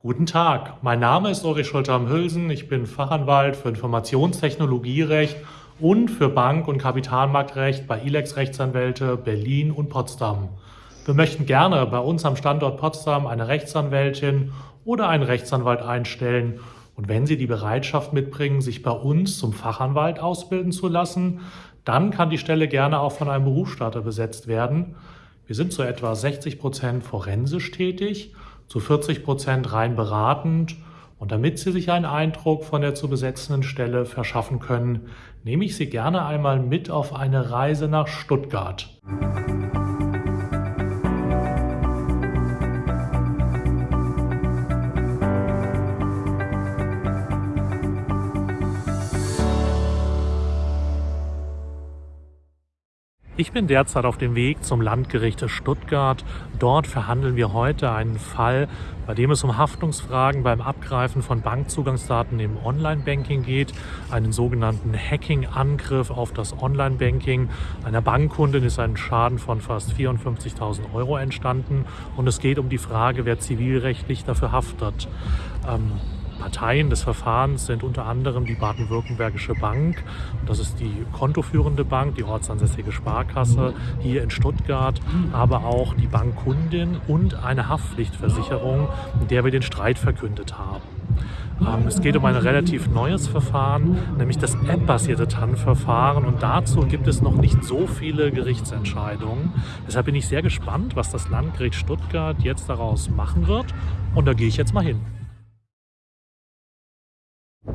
Guten Tag, mein Name ist Ulrich Schulter am Hülsen. Ich bin Fachanwalt für Informationstechnologierecht und für Bank- und Kapitalmarktrecht bei ILEX Rechtsanwälte Berlin und Potsdam. Wir möchten gerne bei uns am Standort Potsdam eine Rechtsanwältin oder einen Rechtsanwalt einstellen. Und wenn Sie die Bereitschaft mitbringen, sich bei uns zum Fachanwalt ausbilden zu lassen, dann kann die Stelle gerne auch von einem Berufsstarter besetzt werden. Wir sind zu etwa 60 Prozent forensisch tätig zu 40 Prozent rein beratend. Und damit Sie sich einen Eindruck von der zu besetzenden Stelle verschaffen können, nehme ich Sie gerne einmal mit auf eine Reise nach Stuttgart. Ich bin derzeit auf dem Weg zum Landgericht Stuttgart. Dort verhandeln wir heute einen Fall, bei dem es um Haftungsfragen beim Abgreifen von Bankzugangsdaten im Online-Banking geht. Einen sogenannten Hacking-Angriff auf das Online-Banking. Einer Bankkundin ist ein Schaden von fast 54.000 Euro entstanden und es geht um die Frage, wer zivilrechtlich dafür haftet. Ähm, Parteien des Verfahrens sind unter anderem die Baden-Württembergische Bank, das ist die kontoführende Bank, die ortsansässige Sparkasse hier in Stuttgart, aber auch die Bankkundin und eine Haftpflichtversicherung, in der wir den Streit verkündet haben. Ähm, es geht um ein relativ neues Verfahren, nämlich das App-basierte TAN-Verfahren und dazu gibt es noch nicht so viele Gerichtsentscheidungen. Deshalb bin ich sehr gespannt, was das Landgericht Stuttgart jetzt daraus machen wird und da gehe ich jetzt mal hin.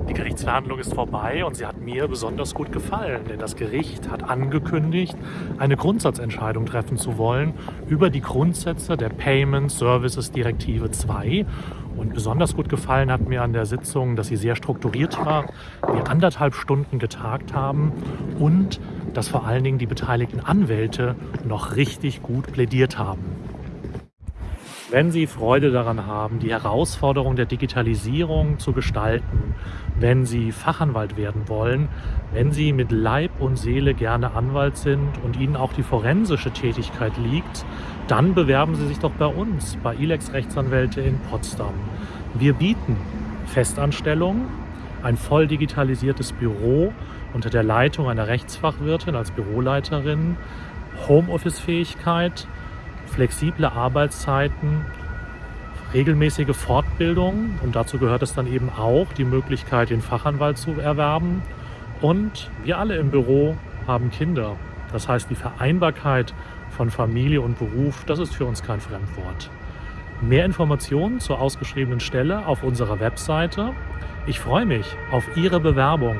Die Gerichtsverhandlung ist vorbei und sie hat mir besonders gut gefallen, denn das Gericht hat angekündigt, eine Grundsatzentscheidung treffen zu wollen über die Grundsätze der Payment Services Direktive 2. Und besonders gut gefallen hat mir an der Sitzung, dass sie sehr strukturiert war, wir anderthalb Stunden getagt haben und dass vor allen Dingen die beteiligten Anwälte noch richtig gut plädiert haben. Wenn Sie Freude daran haben, die Herausforderung der Digitalisierung zu gestalten, wenn Sie Fachanwalt werden wollen, wenn Sie mit Leib und Seele gerne Anwalt sind und Ihnen auch die forensische Tätigkeit liegt, dann bewerben Sie sich doch bei uns, bei ILEX Rechtsanwälte in Potsdam. Wir bieten Festanstellung, ein voll digitalisiertes Büro unter der Leitung einer Rechtsfachwirtin als Büroleiterin, Homeoffice-Fähigkeit, flexible Arbeitszeiten, regelmäßige Fortbildung und dazu gehört es dann eben auch die Möglichkeit, den Fachanwalt zu erwerben. Und wir alle im Büro haben Kinder. Das heißt, die Vereinbarkeit von Familie und Beruf, das ist für uns kein Fremdwort. Mehr Informationen zur ausgeschriebenen Stelle auf unserer Webseite. Ich freue mich auf Ihre Bewerbung.